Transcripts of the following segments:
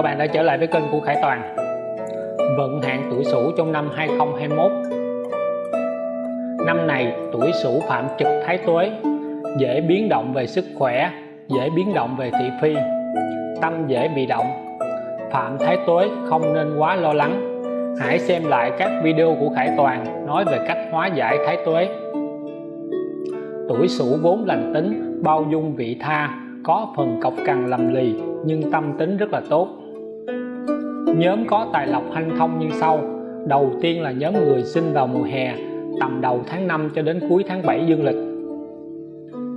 Các bạn đã trở lại với kênh của Khải Toàn. Vận hạn tuổi Sửu trong năm 2021 Năm này, tuổi Sửu phạm trực thái tuế, dễ biến động về sức khỏe, dễ biến động về thị phi, tâm dễ bị động. Phạm thái tuế không nên quá lo lắng. Hãy xem lại các video của Khải Toàn nói về cách hóa giải thái tuế. Tuổi Sửu vốn lành tính, bao dung vị tha, có phần cọc cằn lầm lì, nhưng tâm tính rất là tốt nhóm có tài lộc hanh thông như sau. Đầu tiên là nhóm người sinh vào mùa hè, tầm đầu tháng 5 cho đến cuối tháng 7 dương lịch.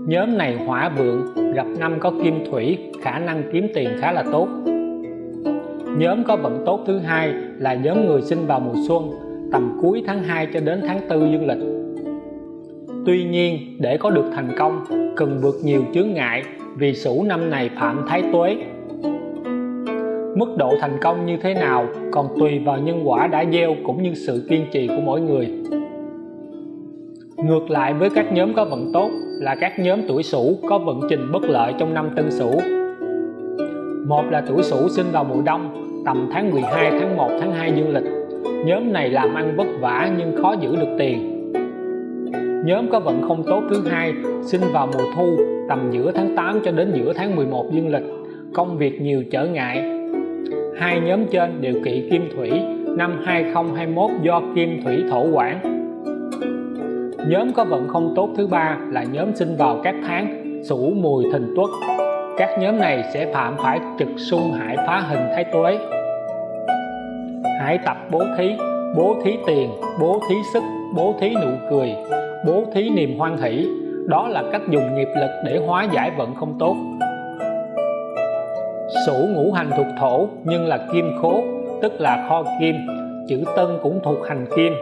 Nhóm này hỏa vượng, gặp năm có kim thủy, khả năng kiếm tiền khá là tốt. Nhóm có vận tốt thứ hai là nhóm người sinh vào mùa xuân, tầm cuối tháng 2 cho đến tháng 4 dương lịch. Tuy nhiên, để có được thành công, cần vượt nhiều chướng ngại vì sửu năm này phạm thái tuế mức độ thành công như thế nào, còn tùy vào nhân quả đã gieo cũng như sự kiên trì của mỗi người. Ngược lại với các nhóm có vận tốt là các nhóm tuổi sửu có vận trình bất lợi trong năm tân sửu. Một là tuổi sửu sinh vào mùa đông, tầm tháng 12 tháng 1 tháng 2 dương lịch. Nhóm này làm ăn vất vả nhưng khó giữ được tiền. Nhóm có vận không tốt thứ hai, sinh vào mùa thu, tầm giữa tháng 8 cho đến giữa tháng 11 dương lịch. Công việc nhiều trở ngại hai nhóm trên đều kỵ kim thủy, năm 2021 do kim thủy thổ quản. Nhóm có vận không tốt thứ ba là nhóm sinh vào các tháng sửu mùi, thìn tuất. Các nhóm này sẽ phạm phải trực xung hại phá hình thái tuế. Hãy tập bố thí bố thí tiền, bố thí sức, bố thí nụ cười, bố thí niềm hoan hỷ. Đó là cách dùng nghiệp lực để hóa giải vận không tốt. Sửu ngũ hành thuộc thổ, nhưng là kim khố, tức là kho kim, chữ tân cũng thuộc hành kim.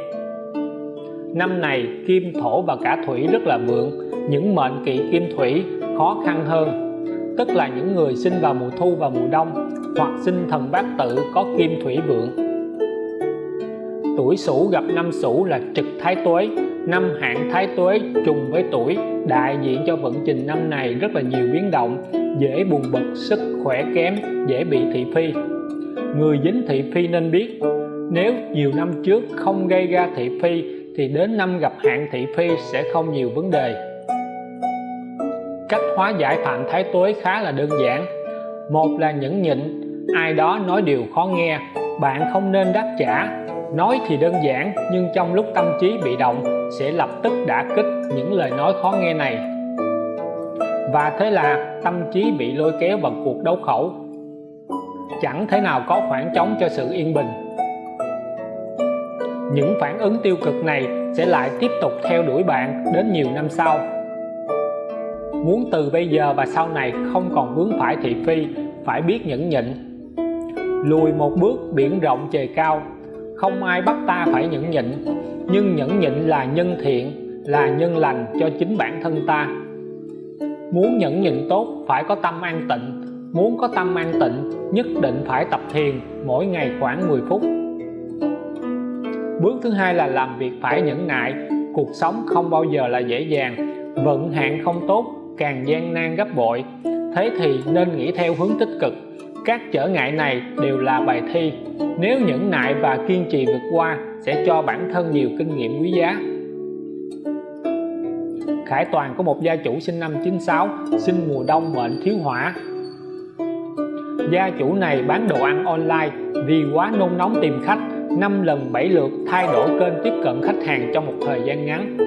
Năm này, kim thổ và cả thủy rất là vượng, những mệnh kỵ kim thủy khó khăn hơn. Tức là những người sinh vào mùa thu và mùa đông, hoặc sinh thần bát tự có kim thủy vượng. Tuổi sửu gặp năm sửu là trực thái tuế. Năm hạn thái tuế trùng với tuổi, đại diện cho vận trình năm này rất là nhiều biến động dễ buồn bực, sức khỏe kém, dễ bị thị phi. Người dính thị phi nên biết, nếu nhiều năm trước không gây ra thị phi, thì đến năm gặp hạn thị phi sẽ không nhiều vấn đề. Cách hóa giải phạm thái tuế khá là đơn giản. Một là nhẫn nhịn, ai đó nói điều khó nghe, bạn không nên đáp trả. Nói thì đơn giản, nhưng trong lúc tâm trí bị động, sẽ lập tức đả kích những lời nói khó nghe này và thế là tâm trí bị lôi kéo vào cuộc đấu khẩu. Chẳng thể nào có khoảng trống cho sự yên bình. Những phản ứng tiêu cực này sẽ lại tiếp tục theo đuổi bạn đến nhiều năm sau. Muốn từ bây giờ và sau này không còn vướng phải thị phi, phải biết nhẫn nhịn. Lùi một bước biển rộng trời cao. Không ai bắt ta phải nhẫn nhịn. Nhưng nhẫn nhịn là nhân thiện, là nhân lành cho chính bản thân ta muốn nhẫn nhịn tốt, phải có tâm an tịnh. Muốn có tâm an tịnh, nhất định phải tập thiền, mỗi ngày khoảng 10 phút. Bước thứ hai là làm việc phải nhẫn nại. Cuộc sống không bao giờ là dễ dàng. Vận hạn không tốt, càng gian nan gấp bội. Thế thì nên nghĩ theo hướng tích cực. Các trở ngại này đều là bài thi. Nếu nhẫn nại và kiên trì vượt qua, sẽ cho bản thân nhiều kinh nghiệm quý giá. Khải Toàn có một gia chủ sinh năm 96 sinh mùa đông mệnh thiếu hỏa. Gia chủ này bán đồ ăn online vì quá nôn nóng tìm khách 5 lần 7 lượt thay đổi kênh tiếp cận khách hàng trong một thời gian ngắn.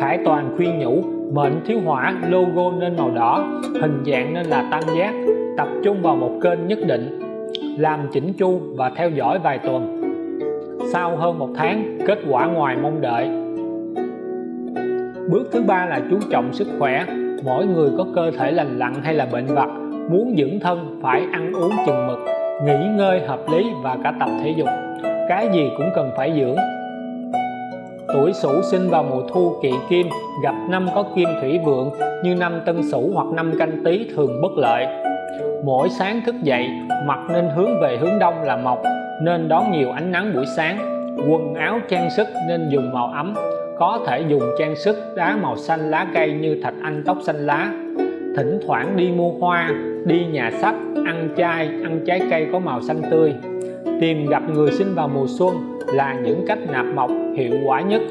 Khải Toàn khuyên nhủ, mệnh thiếu hỏa, logo nên màu đỏ, hình dạng nên là tam giác, tập trung vào một kênh nhất định, làm chỉnh chu và theo dõi vài tuần. Sau hơn một tháng, kết quả ngoài mong đợi bước thứ ba là chú trọng sức khỏe. Mỗi người có cơ thể lành lặn hay là bệnh vặt, muốn dưỡng thân phải ăn uống chừng mực, nghỉ ngơi hợp lý và cả tập thể dục. Cái gì cũng cần phải dưỡng. Tuổi sửu sinh vào mùa thu kỵ kim, gặp năm có kim thủy vượng, như năm tân sửu hoặc năm canh tý thường bất lợi. Mỗi sáng thức dậy mặt nên hướng về hướng đông là mọc nên đón nhiều ánh nắng buổi sáng. Quần áo trang sức nên dùng màu ấm có thể dùng trang sức đá màu xanh lá cây như thạch anh tóc xanh lá. Thỉnh thoảng đi mua hoa, đi nhà sách, ăn chay, ăn trái cây có màu xanh tươi. Tìm gặp người sinh vào mùa xuân là những cách nạp mộc hiệu quả nhất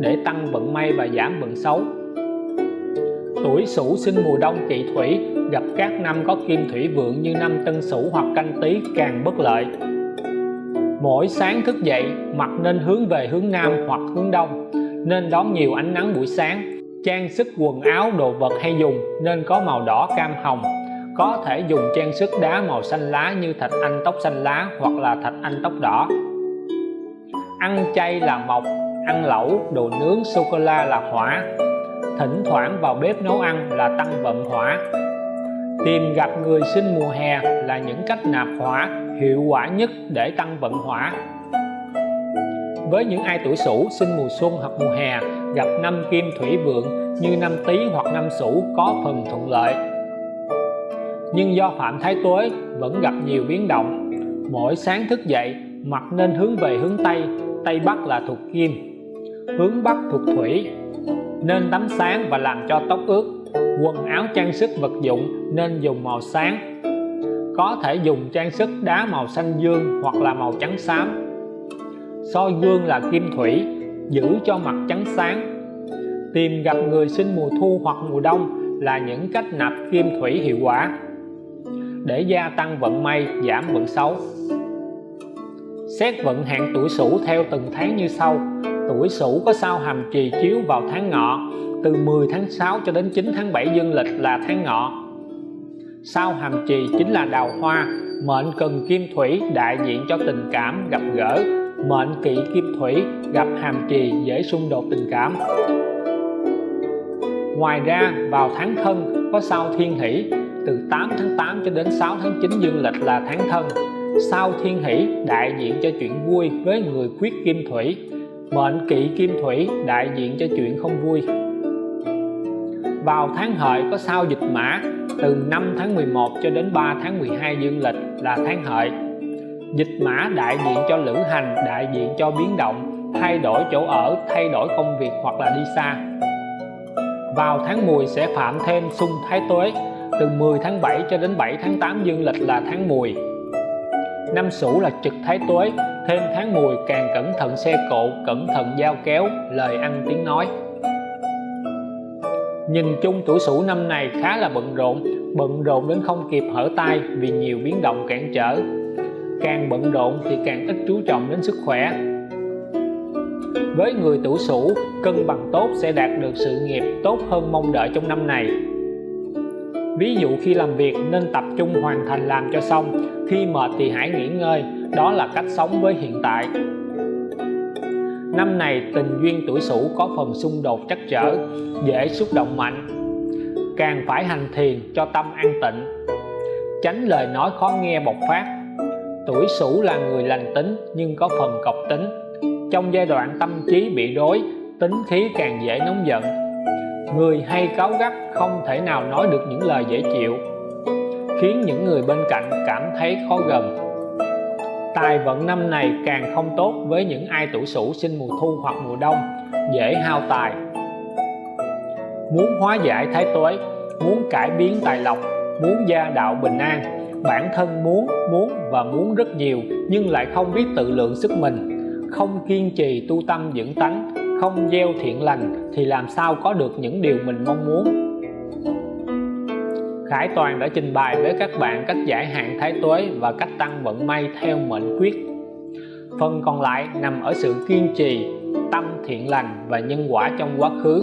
để tăng vận may và giảm vận xấu. Tuổi sửu sinh mùa đông kỵ thủy, gặp các năm có kim thủy vượng như năm tân sửu hoặc canh tý càng bất lợi. Mỗi sáng thức dậy mặt nên hướng về hướng nam hoặc hướng đông nên đón nhiều ánh nắng buổi sáng. Trang sức quần áo, đồ vật hay dùng nên có màu đỏ cam hồng. Có thể dùng trang sức đá màu xanh lá như thạch anh tóc xanh lá hoặc là thạch anh tóc đỏ. Ăn chay là mộc, ăn lẩu, đồ nướng sô cô la là hỏa. Thỉnh thoảng vào bếp nấu ăn là tăng vận hỏa. Tìm gặp người sinh mùa hè là những cách nạp hỏa hiệu quả nhất để tăng vận hỏa với những ai tuổi sửu sinh mùa xuân hoặc mùa hè, gặp năm kim thủy vượng như năm tý hoặc năm sửu có phần thuận lợi. Nhưng do phạm thái tuế, vẫn gặp nhiều biến động. Mỗi sáng thức dậy, mặt nên hướng về hướng tây tây bắc là thuộc kim. Hướng bắc thuộc thủy, nên tắm sáng và làm cho tóc ướt. Quần áo trang sức vật dụng nên dùng màu sáng. Có thể dùng trang sức đá màu xanh dương hoặc là màu trắng xám soi gương là kim thủy, giữ cho mặt trắng sáng. Tìm gặp người sinh mùa thu hoặc mùa đông là những cách nạp kim thủy hiệu quả. Để gia tăng vận may, giảm vận xấu. Xét vận hạn tuổi sửu theo từng tháng như sau. Tuổi sửu có sao hàm trì chiếu vào tháng ngọ, từ 10 tháng 6 cho đến 9 tháng 7 dương lịch là tháng ngọ. Sao hàm trì chính là đào hoa, mệnh cần kim thủy đại diện cho tình cảm gặp gỡ mệnh kỵ kim thủy, gặp hàm trì dễ xung đột tình cảm. Ngoài ra, vào tháng thân, có sao thiên hỷ. Từ 8 tháng 8 cho đến 6 tháng 9 dương lịch là tháng thân. Sao thiên hỷ đại diện cho chuyện vui với người khuyết kim thủy. Mệnh kỵ kim thủy đại diện cho chuyện không vui. Vào tháng hợi, có sao dịch mã. Từ 5 tháng 11 cho đến 3 tháng 12 dương lịch là tháng hợi dịch mã đại diện cho lữ hành, đại diện cho biến động, thay đổi chỗ ở, thay đổi công việc hoặc là đi xa. Vào tháng mùi sẽ phạm thêm xung thái tuế, từ 10 tháng 7 cho đến 7 tháng 8 dương lịch là tháng mùi năm sửu là trực thái tuế, thêm tháng mùi càng cẩn thận xe cộ, cẩn thận dao kéo, lời ăn tiếng nói. Nhìn chung tuổi sửu năm này khá là bận rộn bận rộn đến không kịp hở tay vì nhiều biến động cản trở càng bận rộn thì càng ít chú trọng đến sức khỏe. Với người tuổi sửu cân bằng tốt sẽ đạt được sự nghiệp tốt hơn mong đợi trong năm này. Ví dụ khi làm việc nên tập trung hoàn thành làm cho xong, khi mệt thì hãy nghỉ ngơi, đó là cách sống với hiện tại. Năm này, tình duyên tuổi sửu có phần xung đột chắc trở, dễ xúc động mạnh. Càng phải hành thiền cho tâm an tịnh. Tránh lời nói khó nghe bộc phát tuổi sửu là người lành tính nhưng có phần cọc tính. Trong giai đoạn tâm trí bị rối, tính khí càng dễ nóng giận. Người hay cáu gắt không thể nào nói được những lời dễ chịu, khiến những người bên cạnh cảm thấy khó gần. Tài vận năm này càng không tốt với những ai tuổi sửu sinh mùa thu hoặc mùa đông, dễ hao tài. Muốn hóa giải thái tuế, muốn cải biến tài lộc, muốn gia đạo bình an bản thân muốn muốn và muốn rất nhiều, nhưng lại không biết tự lượng sức mình. Không kiên trì tu tâm dưỡng tánh, không gieo thiện lành thì làm sao có được những điều mình mong muốn? Khải Toàn đã trình bày với các bạn cách giải hạn thái tuế và cách tăng vận may theo mệnh quyết. Phần còn lại nằm ở sự kiên trì, tâm thiện lành và nhân quả trong quá khứ.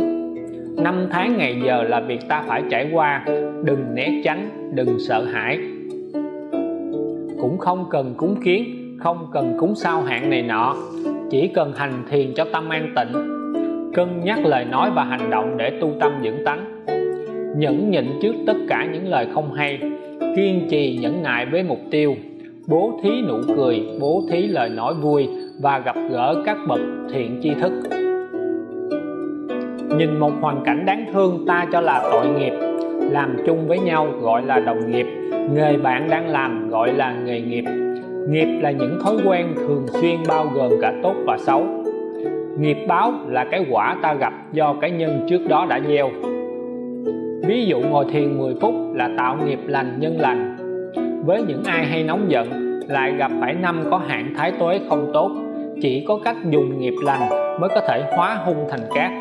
Năm tháng ngày giờ là việc ta phải trải qua. Đừng né tránh, đừng sợ hãi cũng không cần cúng kiến, không cần cúng sao hạn này nọ. Chỉ cần hành thiền cho tâm an tịnh. Cân nhắc lời nói và hành động để tu tâm dưỡng tánh. Nhẫn nhịn trước tất cả những lời không hay. Kiên trì nhẫn nại với mục tiêu. Bố thí nụ cười, bố thí lời nói vui và gặp gỡ các bậc thiện tri thức. Nhìn một hoàn cảnh đáng thương ta cho là tội nghiệp, làm chung với nhau gọi là đồng nghiệp nghề bạn đang làm gọi là nghề nghiệp. Nghiệp là những thói quen thường xuyên bao gồm cả tốt và xấu. Nghiệp báo là cái quả ta gặp do cái nhân trước đó đã gieo. Ví dụ ngồi thiền 10 phút là tạo nghiệp lành, nhân lành. Với những ai hay nóng giận, lại gặp phải năm có hạn thái tuế không tốt, chỉ có cách dùng nghiệp lành mới có thể hóa hung thành cát.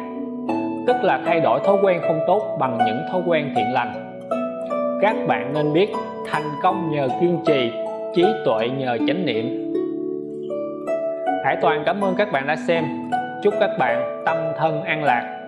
Tức là thay đổi thói quen không tốt bằng những thói quen thiện lành. Các bạn nên biết thành công nhờ kiên trì, trí tuệ nhờ chánh niệm. Hải Toàn cảm ơn các bạn đã xem. Chúc các bạn tâm thân an lạc.